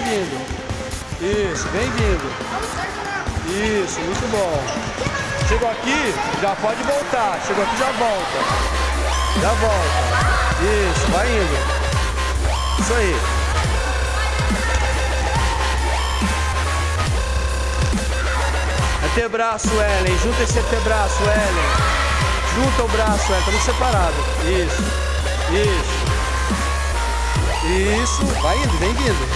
vindo. Isso, vem vindo. Isso, muito bom. Chegou aqui, já pode voltar. Chegou aqui, já volta. Já volta. Isso, vai indo. Isso aí. Antebraço, Ellen. Junta esse antebraço, Ellen. Junta o braço, Ellen. Estamos separados. Isso. Isso. Isso. Vai indo, vem vindo.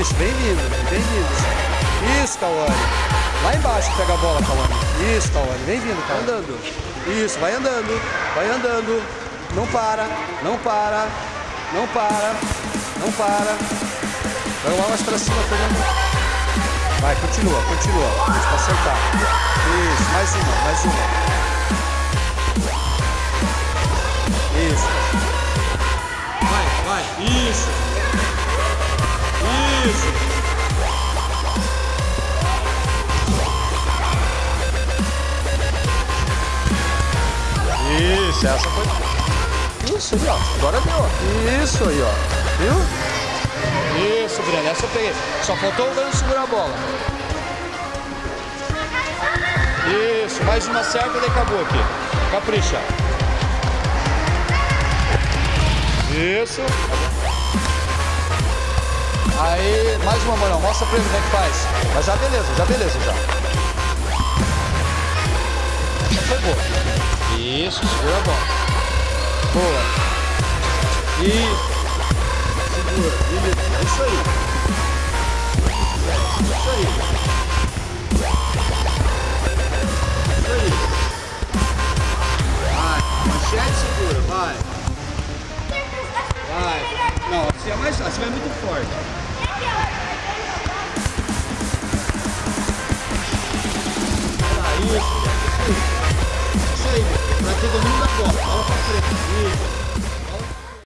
Isso, vem vindo, vem vindo. Isso, Cauane. Lá embaixo pega a bola, Cauane. Isso, Cauane. Vem vindo, Cauane. Andando. Isso, vai andando. Vai andando. Não para. Não para. Não para. Não para. Vai lá mais pra cima, Fernando. Vai, continua, continua. Isso, pra acertar. Isso, mais uma, mais uma. Isso. Isso, essa foi. Isso ó. Agora deu. Isso aí, ó. Viu? Isso, Breno, essa eu peguei. Só faltou o Breno segurar a bola. Isso, mais uma certa e acabou aqui. Capricha. Isso. Aí, mais uma, Morão. Mostra pra ele como é que faz. Mas já beleza, já beleza, já. Essa foi boa. Isso, segura a bola. Boa. Isso. Segura, beleza. É isso aí. É isso aí. É isso aí. Vai, manchete segura, vai. Vai. Não, assim é mais assim vai muito forte. Olha lá, isso. Isso aí. Isso aí. Pra ter domínio